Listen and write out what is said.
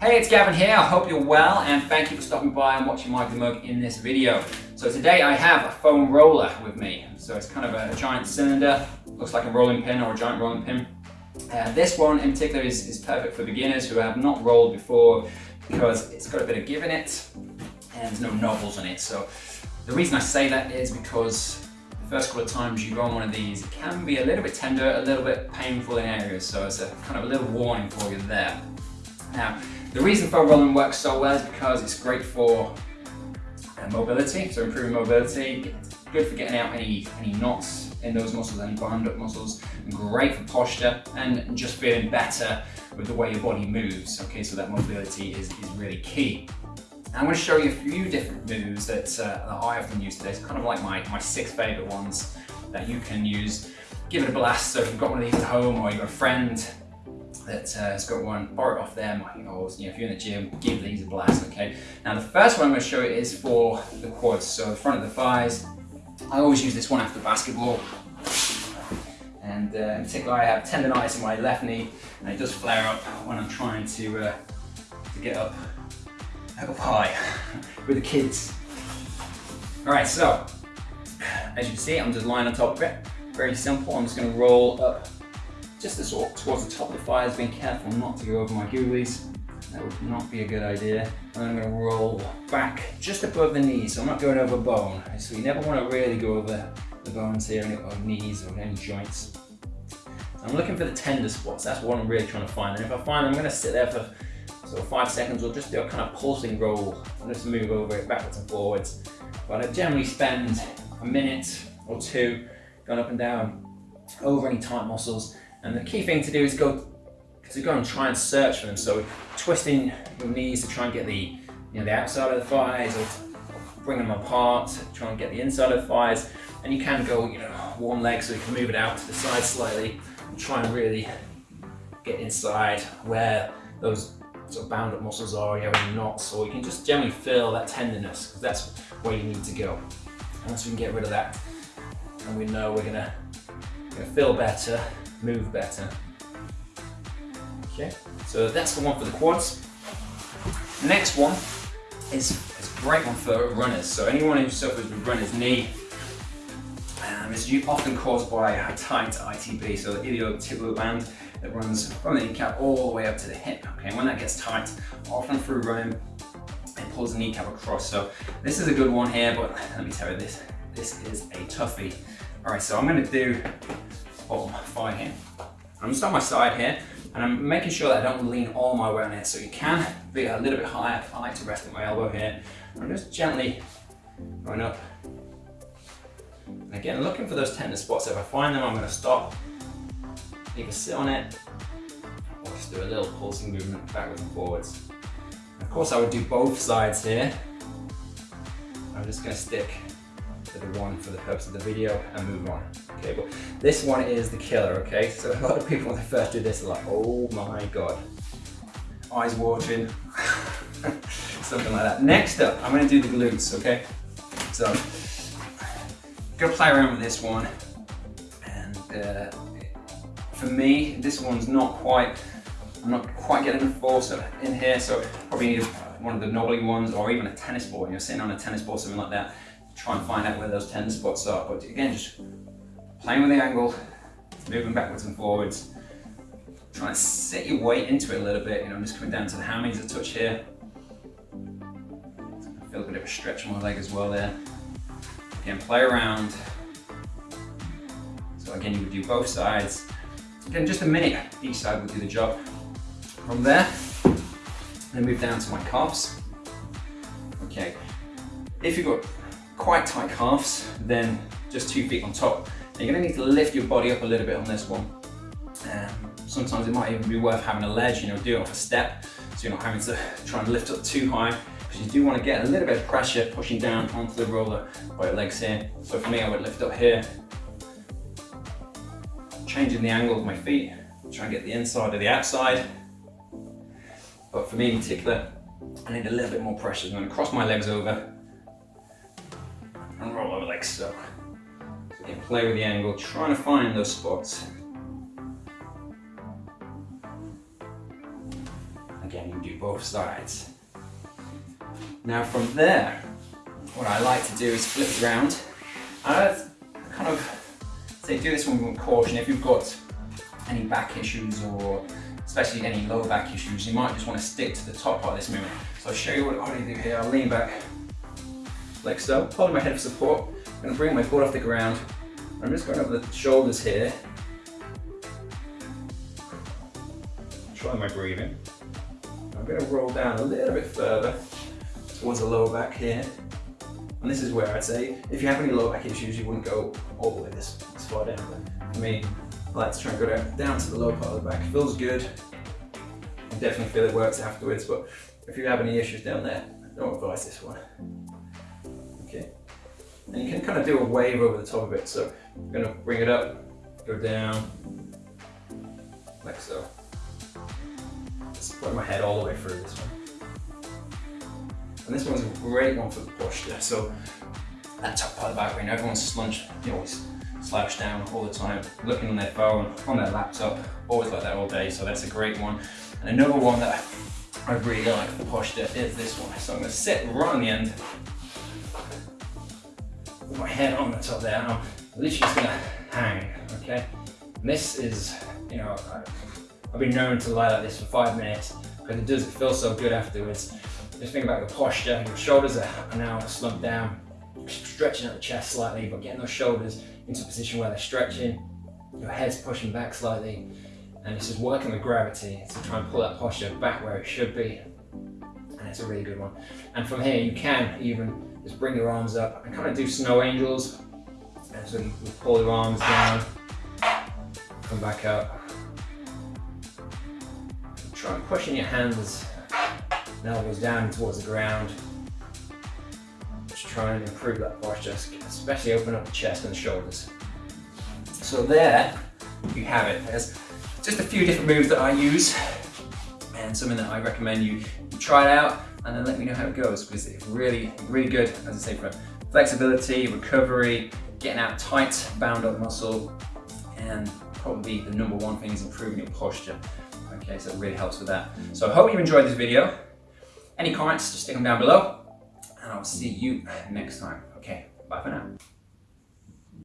Hey, it's Gavin here. I hope you're well and thank you for stopping by and watching my Mug in this video. So today I have a foam roller with me. So it's kind of a giant cylinder, looks like a rolling pin or a giant rolling pin. Uh, this one in particular is, is perfect for beginners who have not rolled before because it's got a bit of give in it and there's no knobbles on it. So the reason I say that is because the first couple of times you go on one of these, it can be a little bit tender, a little bit painful in areas. So it's a kind of a little warning for you there. Now, the reason foam rolling works so well is because it's great for uh, mobility, so improving mobility, good for getting out any, any knots in those muscles, any bound up muscles, great for posture and just feeling better with the way your body moves. Okay, so that mobility is, is really key. I'm going to show you a few different moves that, uh, that I often use today. It's kind of like my, my six favorite ones that you can use. Give it a blast. So if you've got one of these at home or you've got a friend that uh, has got one, borrow it off them, or you know, if you're in the gym, give these a blast, okay? Now the first one I'm going to show you is for the quads, so the front of the thighs. I always use this one after basketball, and uh, in particular I have tendonitis in my left knee, and it does flare up when I'm trying to, uh, to get up, up high with the kids. Alright, so, as you can see, I'm just lying on top of it. Very simple, I'm just going to roll up just to sort towards the top of the thighs, being careful not to go over my goolies. That would not be a good idea. And I'm going to roll back just above the knees, so I'm not going over bone. So you never want to really go over the bones here, or knees or any joints. I'm looking for the tender spots. That's what I'm really trying to find. And if I find them, I'm going to sit there for sort of five seconds or just do a kind of pulsing roll and just move over it backwards and forwards. But I generally spend a minute or two going up and down over any tight muscles and the key thing to do is go to go and try and search for them. So twisting your knees to try and get the you know the outside of the thighs or bring them apart, try and get the inside of the thighs. And you can go you know one leg so you can move it out to the side slightly and try and really get inside where those sort of bound up muscles are, you have knots, or you can just generally feel that tenderness because that's where you need to go. And once we can get rid of that, and we know we're gonna, gonna feel better, move better. Okay, so that's the one for the quads. Next one is, is a great one for runners. So anyone who suffers with runner's knee um, is often caused by a tight ITB, so the iliotibial band that runs from the kneecap all the way up to the hip. Okay, when that gets tight, often through running, it pulls the kneecap across. So this is a good one here, but let me tell you this, this is a toughie. All right, so I'm gonna do bottom thigh here. I'm just on my side here, and I'm making sure that I don't lean all my way on it. So you can be a little bit higher. I like to rest at my elbow here. I'm just gently going up. And again, looking for those tender spots. If I find them, I'm gonna stop, either sit on it, or just do a little pulsing movement backwards and forwards. Of course, I would do both sides here. I'm just gonna stick to the one for the purpose of the video and move on. Okay, but this one is the killer, okay? So a lot of people when they first do this are like, oh my God. Eyes watering, something like that. Next up, I'm gonna do the glutes, okay? So, I'm gonna play around with this one. And uh, for me, this one's not quite, I'm not quite getting the force in here, so probably need one of the knobbly ones or even a tennis ball. You're sitting on a tennis ball, something like that try and find out where those tender spots are. But again, just playing with the angle, moving backwards and forwards, trying to set your weight into it a little bit. You know, I'm just coming down to the hammies a touch here. I feel a bit of a stretch on my leg as well there. Again, play around. So again, you would do both sides. Again, just a minute, each side will do the job. From there, then move down to my calves. Okay, if you've got quite tight calves, then just two feet on top. Now you're gonna need to lift your body up a little bit on this one. Um, sometimes it might even be worth having a ledge, you know, do it off a step, so you're not having to try and lift up too high, because you do want to get a little bit of pressure pushing down onto the roller by your legs here. So for me, I would lift up here, changing the angle of my feet, try and get the inside or the outside. But for me in particular, I need a little bit more pressure. I'm going to cross my legs and over like so. So again, play with the angle, trying to find those spots. Again, you do both sides. Now from there, what I like to do is flip it around. I kind of say do this one with caution. If you've got any back issues or especially any low back issues, you might just want to stick to the top part of this movement. So I'll show you what, I do here. I'll lean back like so, holding my head for support. I'm going to bring my foot off the ground. I'm just going over the shoulders here. Try my breathing. I'm going to roll down a little bit further towards the lower back here. And this is where I'd say, if you have any lower back issues, you wouldn't go all the way this, this far down. But for me, I like to try and go down, down to the lower part of the back. It feels good. I definitely feel it works afterwards, but if you have any issues down there, don't advise this one. And you can kind of do a wave over the top of it. So I'm gonna bring it up, go down, like so. Just put my head all the way through this one. And this one's a great one for the posture. So that top part of the back when everyone's slunched, you always slouch down all the time, looking on their phone, on their laptop, always like that all day. So that's a great one. And another one that I really like for posture is this one. So I'm gonna sit right on the end, my head on the top there, and I'm literally just gonna hang, okay? And this is, you know, I've been known to lie like this for five minutes because it does, it feels so good afterwards. Just think about the posture, your shoulders are now slumped down, stretching out the chest slightly, but getting those shoulders into a position where they're stretching, your head's pushing back slightly, and it's just working with gravity to try and pull that posture back where it should be. And it's a really good one. And from here, you can even just bring your arms up and kind of do snow angels. And so you pull your arms down, come back up. Try and pushing your hands and elbows down towards the ground. Just try and improve that posture, especially open up the chest and the shoulders. So there you have it. There's just a few different moves that I use and something that I recommend you try it out and then let me know how it goes because it's really, really good, as I say, for flexibility, recovery, getting out tight, bound up muscle, and probably the number one thing is improving your posture. Okay, so it really helps with that. So I hope you enjoyed this video. Any comments, just stick them down below. And I'll see you next time. Okay, bye for now.